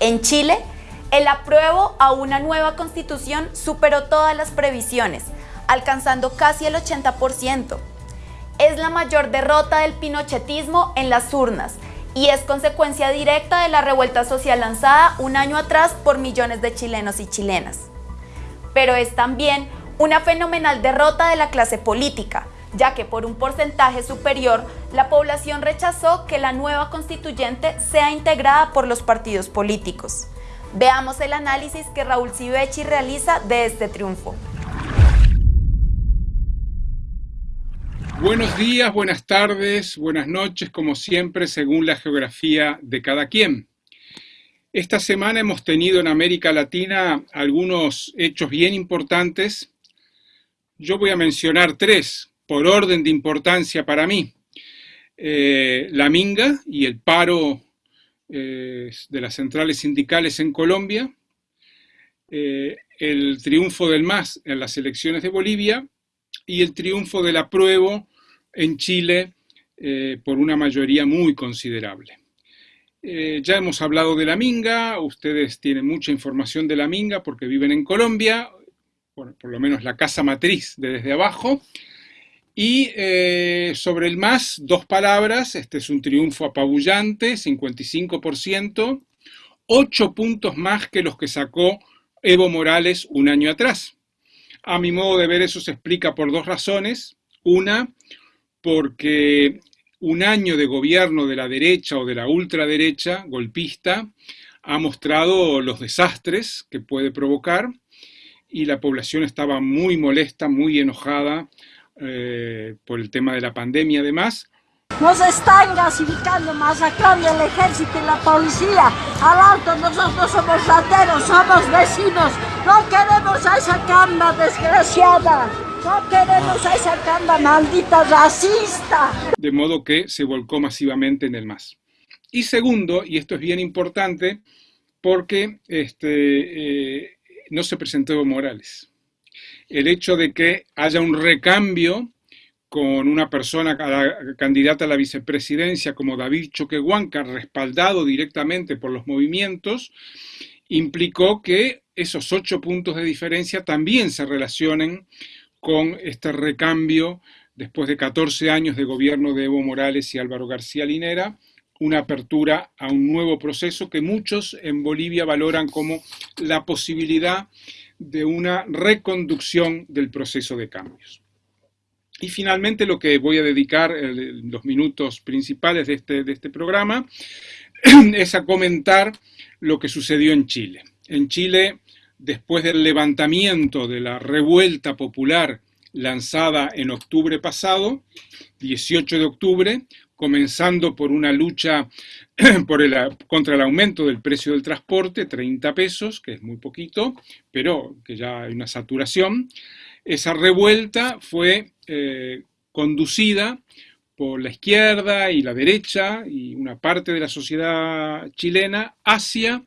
En Chile, el apruebo a una nueva constitución superó todas las previsiones, alcanzando casi el 80%. Es la mayor derrota del pinochetismo en las urnas y es consecuencia directa de la revuelta social lanzada un año atrás por millones de chilenos y chilenas. Pero es también una fenomenal derrota de la clase política, ya que por un porcentaje superior la población rechazó que la nueva constituyente sea integrada por los partidos políticos. Veamos el análisis que Raúl Civechi realiza de este triunfo. Buenos días, buenas tardes, buenas noches, como siempre, según la geografía de cada quien. Esta semana hemos tenido en América Latina algunos hechos bien importantes. Yo voy a mencionar tres, por orden de importancia para mí. Eh, la Minga y el paro eh, de las centrales sindicales en Colombia, eh, el triunfo del MAS en las elecciones de Bolivia y el triunfo del apruebo en Chile por una mayoría muy considerable. ya hemos hablado de la Minga, ustedes tienen mucha información de la Minga porque viven en Colombia, por lo menos la casa matriz de desde abajo, y eh, sobre el MAS, dos palabras, este es un triunfo apabullante, 55%, ocho puntos más que los que sacó Evo Morales un año atrás. A mi modo de ver eso se explica por dos razones. Una, porque un año de gobierno de la derecha o de la ultraderecha golpista ha mostrado los desastres que puede provocar y la población estaba muy molesta, muy enojada eh, por el tema de la pandemia además. Nos están gasificando, masacrando el ejército y la policía. Al alto nosotros somos rateros, somos vecinos. No queremos a esa camba desgraciada. No queremos a esa camba maldita racista. De modo que se volcó masivamente en el MAS. Y segundo, y esto es bien importante, porque este, eh, no se presentó Evo Morales el hecho de que haya un recambio con una persona candidata a la vicepresidencia como David Choquehuanca, respaldado directamente por los movimientos, implicó que esos ocho puntos de diferencia también se relacionen con este recambio después de 14 años de gobierno de Evo Morales y Álvaro García Linera, una apertura a un nuevo proceso que muchos en Bolivia valoran como la posibilidad de una reconducción del proceso de cambios. Y finalmente lo que voy a dedicar los minutos principales de este, de este programa es a comentar lo que sucedió en Chile. En Chile, después del levantamiento de la revuelta popular lanzada en octubre pasado, 18 de octubre, comenzando por una lucha contra el aumento del precio del transporte, 30 pesos, que es muy poquito, pero que ya hay una saturación. Esa revuelta fue eh, conducida por la izquierda y la derecha y una parte de la sociedad chilena hacia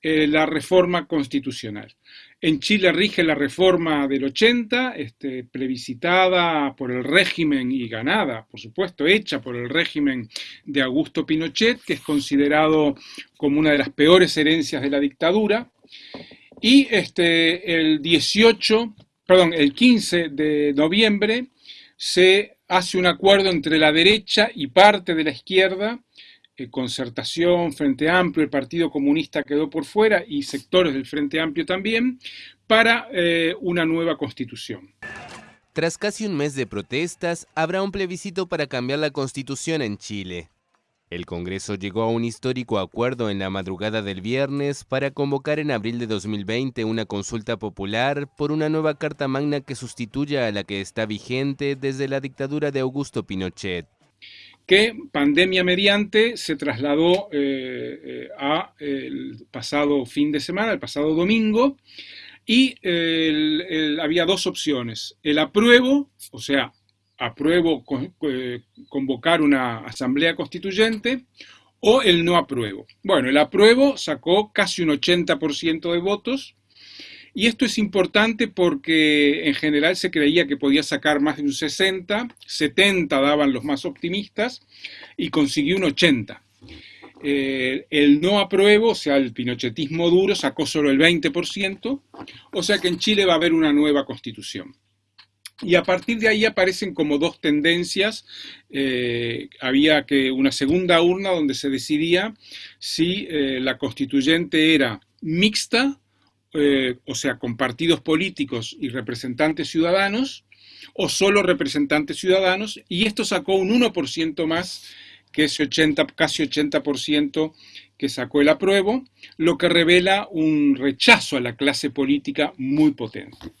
eh, la reforma constitucional. En Chile rige la reforma del 80, este, plebiscitada por el régimen y ganada, por supuesto, hecha por el régimen de Augusto Pinochet, que es considerado como una de las peores herencias de la dictadura. Y este, el 18, perdón, el 15 de noviembre se hace un acuerdo entre la derecha y parte de la izquierda concertación, Frente Amplio, el Partido Comunista quedó por fuera y sectores del Frente Amplio también, para eh, una nueva constitución. Tras casi un mes de protestas, habrá un plebiscito para cambiar la constitución en Chile. El Congreso llegó a un histórico acuerdo en la madrugada del viernes para convocar en abril de 2020 una consulta popular por una nueva Carta Magna que sustituya a la que está vigente desde la dictadura de Augusto Pinochet que pandemia mediante se trasladó eh, eh, a el pasado fin de semana, el pasado domingo, y había dos opciones, el apruebo, o sea, apruebo eh, convocar una asamblea constituyente, o el no apruebo. Bueno, el apruebo sacó casi un 80% de votos, y esto es importante porque en general se creía que podía sacar más de un 60, 70 daban los más optimistas y consiguió un 80. eh, el no apruebo, o sea, el pinochetismo duro, sacó solo el 20%, o sea que en Chile va a haber una nueva constitución. Y a partir de ahí aparecen como dos tendencias. Eh, había que una segunda urna donde se decidía si eh, la constituyente era mixta, o sea, con partidos políticos y representantes ciudadanos, o solo representantes ciudadanos, y esto sacó un 1% más que ese 80, casi 80% que sacó el apruebo, lo que revela un rechazo a la clase política muy potente.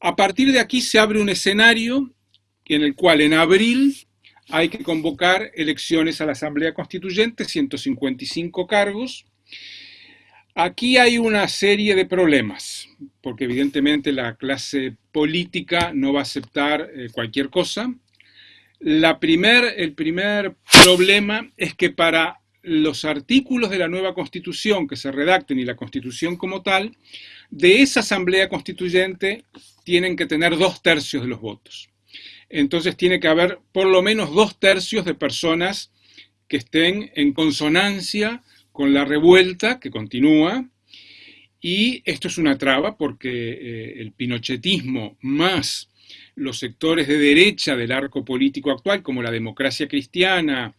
A partir de aquí se abre un escenario en el cual en abril hay que convocar elecciones a la Asamblea Constituyente, 155 cargos. Aquí hay una serie de problemas, porque evidentemente la clase política no va a aceptar eh, cualquier cosa. Primer, el primer problema es que para los artículos de la nueva constitución que se redacten y la constitución como tal, de esa asamblea constituyente tienen que tener dos tercios de los votos. Entonces tiene que haber por lo menos dos tercios de personas que estén en consonancia con la revuelta que continúa. Y esto es una traba porque eh, el pinochetismo más los sectores de derecha del arco político actual, como la democracia cristiana,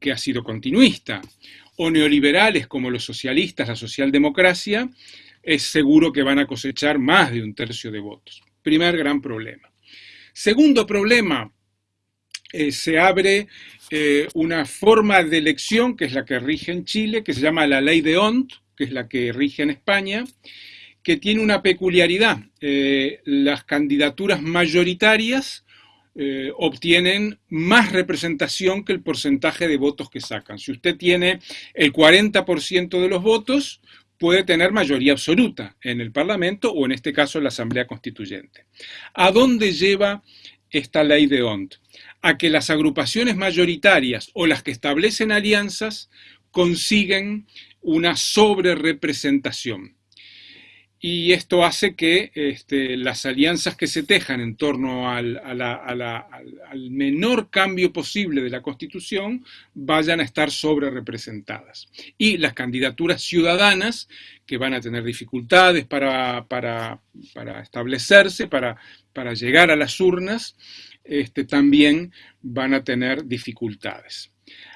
que ha sido continuista, o neoliberales como los socialistas, la socialdemocracia, es seguro que van a cosechar más de un tercio de votos. Primer gran problema. Segundo problema, eh, se abre eh, una forma de elección que es la que rige en Chile, que se llama la ley de Ont, que es la que rige en España, que tiene una peculiaridad. Eh, las candidaturas mayoritarias eh, obtienen más representación que el porcentaje de votos que sacan. Si usted tiene el 40% de los votos, puede tener mayoría absoluta en el Parlamento o en este caso en la Asamblea Constituyente. ¿A dónde lleva esta ley de ONT? A que las agrupaciones mayoritarias o las que establecen alianzas consiguen una sobrerepresentación y esto hace que este, las alianzas que se tejan en torno al, menor cambio posible de la Constitución vayan a estar sobre representadas. Y las candidaturas ciudadanas, que van a tener dificultades para, establecerse, para, llegar a las urnas, este, también van a tener dificultades.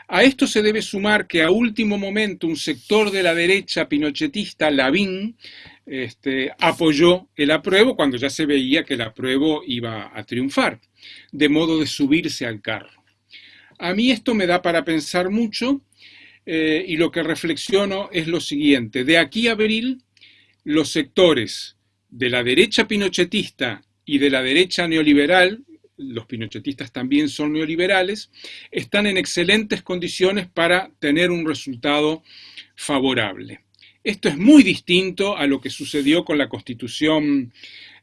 A esto se debe sumar que a último momento un sector de la derecha pinochetista, Lavín, este, apoyó el apruebo cuando ya se veía que el apruebo iba a triunfar, de modo de subirse al carro. A mí esto me da para pensar mucho eh, y lo que reflexiono es lo siguiente. De aquí a abril, los sectores de la derecha pinochetista y de la derecha neoliberal, los pinochetistas también son neoliberales, están en excelentes condiciones para tener un resultado favorable. Esto es muy distinto a lo que sucedió con la constitución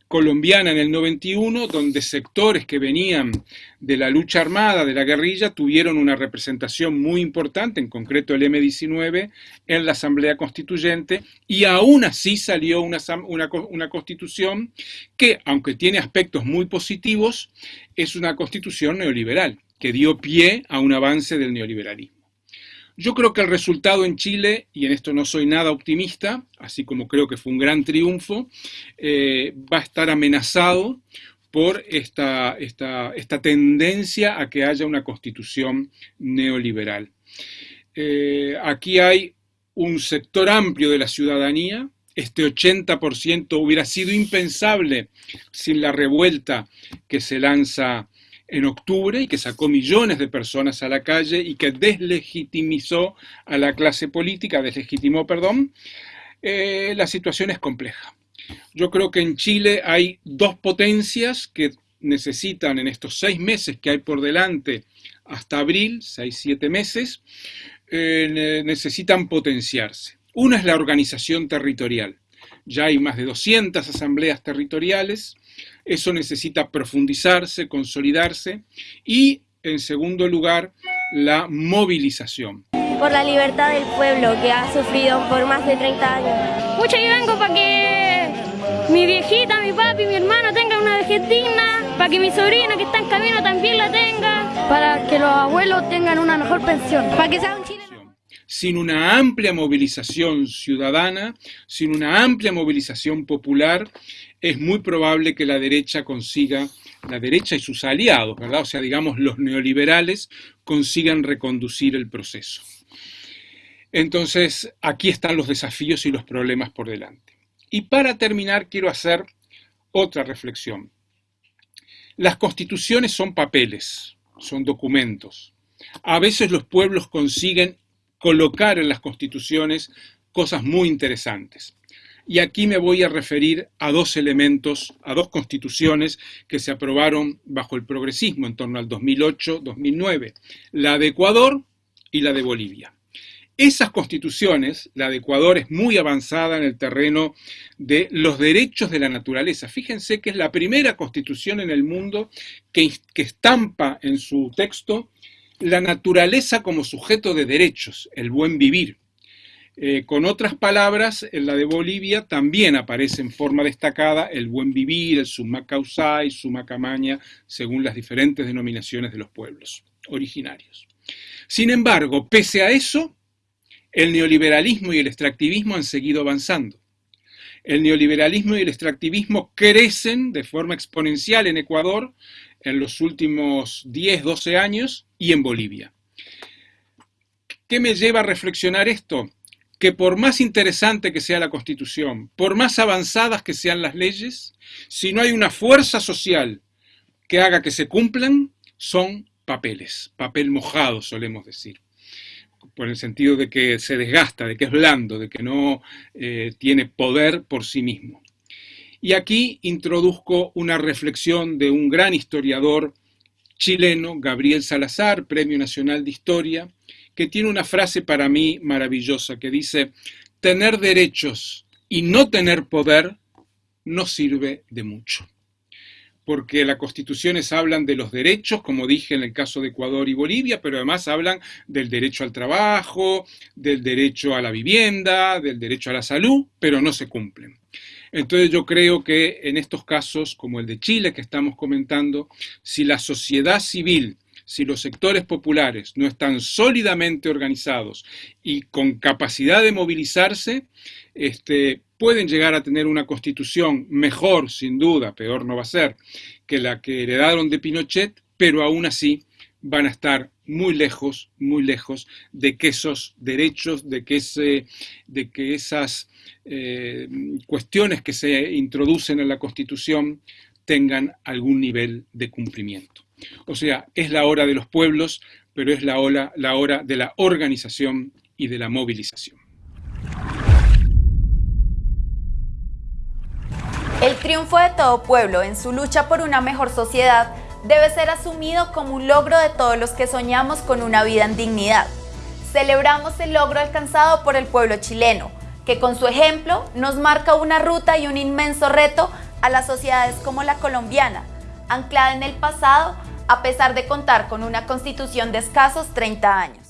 colombiana en el 91, donde sectores que venían de la lucha armada, de la guerrilla, tuvieron una representación muy importante, en concreto el M-19, en la Asamblea Constituyente, y aún así salió una, una, constitución que, aunque tiene aspectos muy positivos, es una constitución neoliberal, que dio pie a un avance del neoliberalismo. Yo creo que el resultado en Chile, y en esto no soy nada optimista, así como creo que fue un gran triunfo, eh, va a estar amenazado por esta, esta, tendencia a que haya una constitución neoliberal. Eh, aquí hay un sector amplio de la ciudadanía, este 80% hubiera sido impensable sin la revuelta que se lanza en octubre y que sacó millones de personas a la calle y que deslegitimizó a la clase política, deslegitimó, perdón, eh, la situación es compleja. Yo creo que en Chile hay dos potencias que necesitan en estos seis meses que hay por delante hasta abril, seis, siete meses, eh, necesitan potenciarse. Una es la organización territorial. Ya hay más de 200 asambleas territoriales, eso necesita profundizarse, consolidarse y, en segundo lugar, la movilización. Por la libertad del pueblo que ha sufrido por más de 30 años. Mucho yo vengo para que mi viejita, mi papi, mi hermano tengan una vejez digna, para que mi sobrina que está en camino también la tenga, para que los abuelos tengan una mejor pensión, para que sea un chileno sin una amplia movilización ciudadana, sin una amplia movilización popular, es muy probable que la derecha consiga, la derecha y sus aliados, ¿verdad? O sea, digamos, los neoliberales consigan reconducir el proceso. Entonces, aquí están los desafíos y los problemas por delante. Y para terminar, quiero hacer otra reflexión. Las constituciones son papeles, son documentos. A veces los pueblos consiguen colocar en las constituciones cosas muy interesantes. Y aquí me voy a referir a dos elementos, a dos constituciones que se aprobaron bajo el progresismo en torno al 2008-2009, la de Ecuador y la de Bolivia. Esas constituciones, la de Ecuador es muy avanzada en el terreno de los derechos de la naturaleza. Fíjense que es la primera constitución en el mundo que, estampa en su texto la naturaleza como sujeto de derechos, el buen vivir. Eh, con otras palabras, en la de Bolivia también aparece en forma destacada el buen vivir, el summa causai, summa camaña, según las diferentes denominaciones de los pueblos originarios. Sin embargo, pese a eso, el neoliberalismo y el extractivismo han seguido avanzando. El neoliberalismo y el extractivismo crecen de forma exponencial en Ecuador en los últimos 10, 12 años y en Bolivia. ¿Qué me lleva a reflexionar esto? Que por más interesante que sea la Constitución, por más avanzadas que sean las leyes, si no hay una fuerza social que haga que se cumplan, son papeles, papel mojado solemos decir por el sentido de que se desgasta, de que es blando, de que no eh, tiene poder por sí mismo. Y aquí introduzco una reflexión de un gran historiador chileno, Gabriel Salazar, Premio Nacional de Historia, que tiene una frase para mí maravillosa que dice, tener derechos y no tener poder no sirve de mucho porque las constituciones hablan de los derechos, como dije en el caso de Ecuador y Bolivia, pero además hablan del derecho al trabajo, del derecho a la vivienda, del derecho a la salud, pero no se cumplen. Entonces yo creo que en estos casos, como el de Chile que estamos comentando, si la sociedad civil si los sectores populares no están sólidamente organizados y con capacidad de movilizarse, este, pueden llegar a tener una constitución mejor, sin duda, peor no va a ser, que la que heredaron de Pinochet, pero aún así van a estar muy lejos, muy lejos de que esos derechos, de que, esas eh, cuestiones que se introducen en la Constitución tengan algún nivel de cumplimiento. O sea, es la hora de los pueblos, pero es la hora, la hora de la organización y de la movilización. El triunfo de todo pueblo en su lucha por una mejor sociedad debe ser asumido como un logro de todos los que soñamos con una vida en dignidad. Celebramos el logro alcanzado por el pueblo chileno, que con su ejemplo nos marca una ruta y un inmenso reto a las sociedades como la colombiana, anclada en el pasado a pesar de contar con una constitución de escasos 30 años.